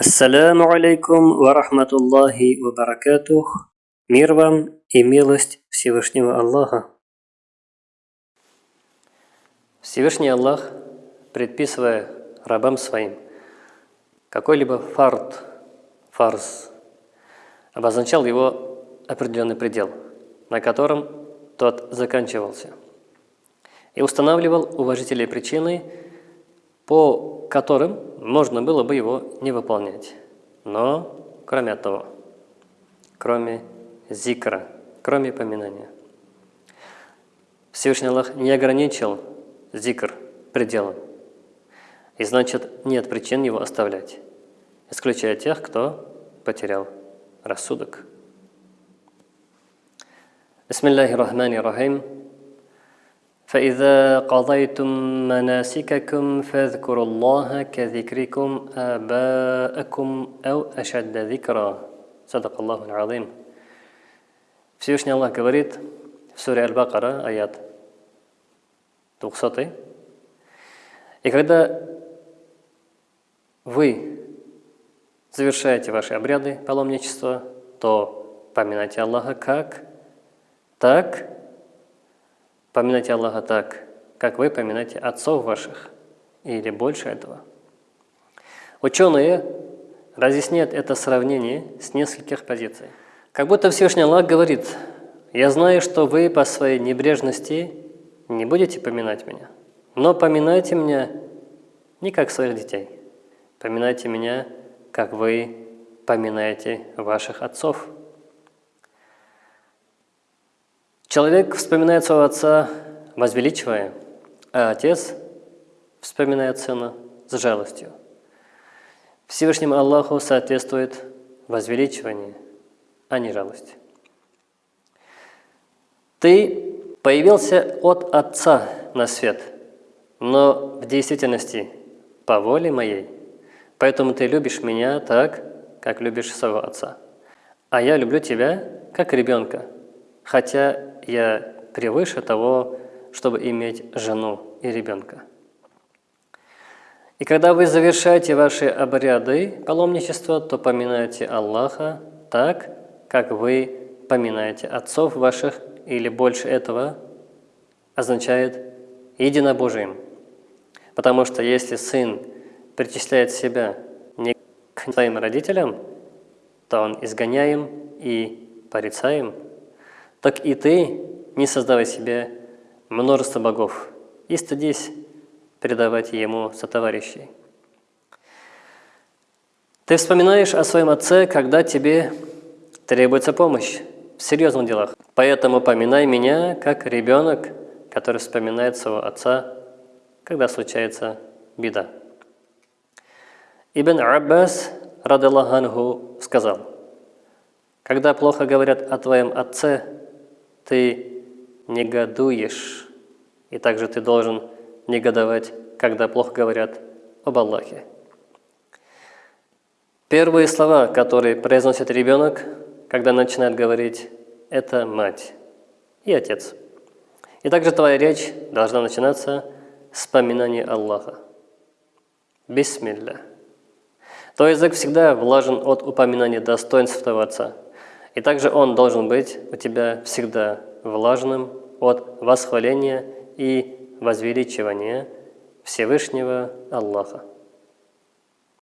Ассаляму алейкум ва рахматуллахи ва баракатух. Мир вам и милость Всевышнего Аллаха. Всевышний Аллах, предписывая рабам своим какой-либо фарт, фарз, обозначал его определенный предел, на котором тот заканчивался, и устанавливал уважительные причины, по которым можно было бы его не выполнять. Но, кроме того, кроме зикра, кроме поминания. Всевышний Аллах не ограничил зикр пределом. И значит, нет причин его оставлять, исключая тех, кто потерял рассудок. Бисмиллахи рахмани рахим. فإذا قضيتم مناسككم فاذكروا الله كذكركم آباءكم أو أشد ذكرا صدق الله العظيم Всевышний Аллах говорит в суре Аль-Бакара, аят 200. И когда вы завершаете ваши обряды паломничества, то поминайте Аллаха как? Так, Поминайте Аллаха так, как вы поминаете отцов ваших, или больше этого. Ученые разъясняют это сравнение с нескольких позиций. Как будто Всевышний Аллах говорит, «Я знаю, что вы по своей небрежности не будете поминать меня, но поминайте меня не как своих детей, поминайте меня, как вы поминаете ваших отцов». Человек вспоминает своего отца, возвеличивая, а отец вспоминает сына с жалостью. Всевышнему Аллаху соответствует возвеличивание, а не жалость. Ты появился от Отца на свет, но в действительности по воле моей, поэтому ты любишь меня так, как любишь своего Отца. А я люблю тебя, как ребенка, хотя я превыше того, чтобы иметь жену и ребенка. И когда вы завершаете ваши обряды паломничества, то поминайте Аллаха так, как вы поминаете отцов ваших, или больше этого означает единобожием. Потому что если сын причисляет себя не к своим родителям, то он изгоняем и порицаем – так и ты не создавай себе множество богов и стыдись предавать ему сотоварищей. Ты вспоминаешь о своем отце, когда тебе требуется помощь в серьезных делах. Поэтому поминай меня, как ребенок, который вспоминает своего отца, когда случается беда. Ибн Аббас, радаллаху сказал, когда плохо говорят о твоем отце, ты негодуешь, и также ты должен негодовать, когда плохо говорят об Аллахе. Первые слова, которые произносит ребенок, когда начинает говорить, это мать и отец. И также твоя речь должна начинаться с поминания Аллаха. Бисмилля. Твой язык всегда влажен от упоминания достоинств твоего отца – и также он должен быть у тебя всегда влажным от восхваления и возвеличивания Всевышнего Аллаха.